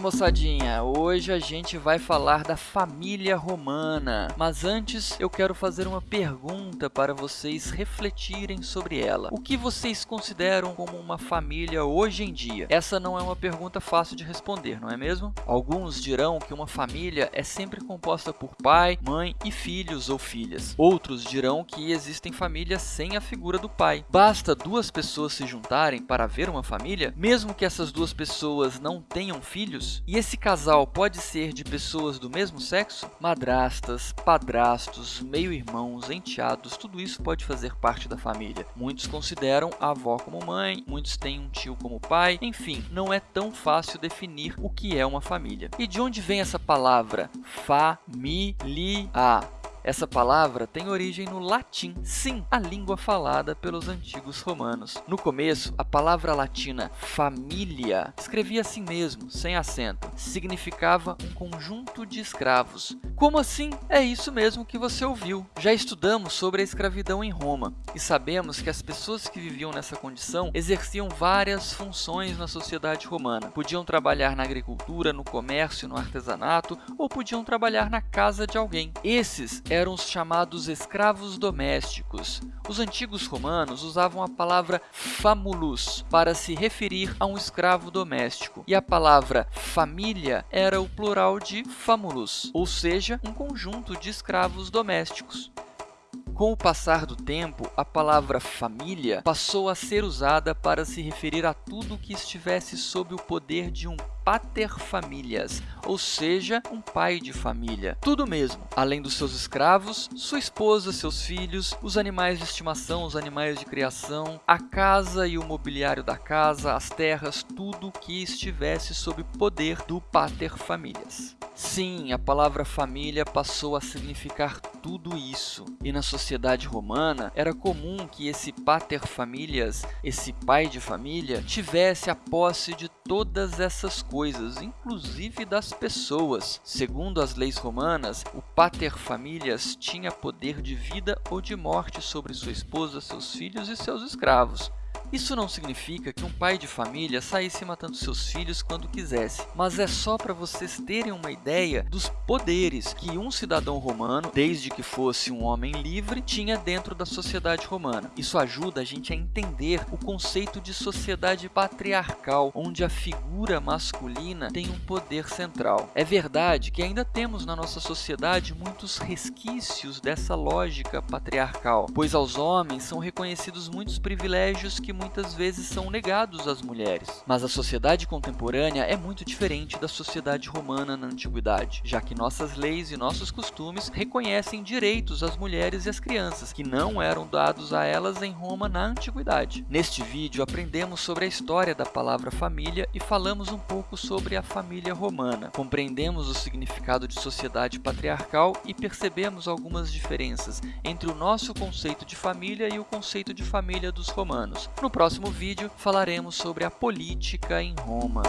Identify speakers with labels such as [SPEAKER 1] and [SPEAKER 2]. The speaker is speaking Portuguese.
[SPEAKER 1] moçadinha, hoje a gente vai falar da família romana, mas antes eu quero fazer uma pergunta para vocês refletirem sobre ela. O que vocês consideram como uma família hoje em dia? Essa não é uma pergunta fácil de responder, não é mesmo? Alguns dirão que uma família é sempre composta por pai, mãe e filhos ou filhas. Outros dirão que existem famílias sem a figura do pai. Basta duas pessoas se juntarem para ver uma família, mesmo que essas duas pessoas não tenham filhos? E esse casal pode ser de pessoas do mesmo sexo? Madrastas, padrastos, meio-irmãos, enteados, tudo isso pode fazer parte da família. Muitos consideram a avó como mãe, muitos têm um tio como pai, enfim, não é tão fácil definir o que é uma família. E de onde vem essa palavra família? Essa palavra tem origem no latim, sim, a língua falada pelos antigos romanos. No começo, a palavra latina família escrevia assim mesmo, sem acento. Significava um conjunto de escravos. Como assim? É isso mesmo que você ouviu. Já estudamos sobre a escravidão em Roma e sabemos que as pessoas que viviam nessa condição exerciam várias funções na sociedade romana. Podiam trabalhar na agricultura, no comércio, no artesanato ou podiam trabalhar na casa de alguém. Esses eram os chamados escravos domésticos. Os antigos romanos usavam a palavra famulus para se referir a um escravo doméstico, e a palavra família era o plural de famulus, ou seja, um conjunto de escravos domésticos. Com o passar do tempo, a palavra família passou a ser usada para se referir a tudo que estivesse sob o poder de um paterfamilias, ou seja, um pai de família. Tudo mesmo, além dos seus escravos, sua esposa, seus filhos, os animais de estimação, os animais de criação, a casa e o mobiliário da casa, as terras, tudo que estivesse sob poder do paterfamilias. Sim, a palavra família passou a significar tudo isso. E na sociedade romana, era comum que esse paterfamilias, esse pai de família, tivesse a posse de todas essas coisas, inclusive das pessoas. Segundo as leis romanas, o paterfamilias tinha poder de vida ou de morte sobre sua esposa, seus filhos e seus escravos. Isso não significa que um pai de família saísse matando seus filhos quando quisesse, mas é só para vocês terem uma ideia dos poderes que um cidadão romano, desde que fosse um homem livre, tinha dentro da sociedade romana. Isso ajuda a gente a entender o conceito de sociedade patriarcal, onde a figura masculina tem um poder central. É verdade que ainda temos na nossa sociedade muitos resquícios dessa lógica patriarcal, pois aos homens são reconhecidos muitos privilégios que muitas vezes são negados às mulheres. Mas a sociedade contemporânea é muito diferente da sociedade romana na antiguidade, já que nossas leis e nossos costumes reconhecem direitos às mulheres e às crianças, que não eram dados a elas em Roma na antiguidade. Neste vídeo aprendemos sobre a história da palavra família e falamos um pouco sobre a família romana. Compreendemos o significado de sociedade patriarcal e percebemos algumas diferenças entre o nosso conceito de família e o conceito de família dos romanos. No próximo vídeo falaremos sobre a política em Roma.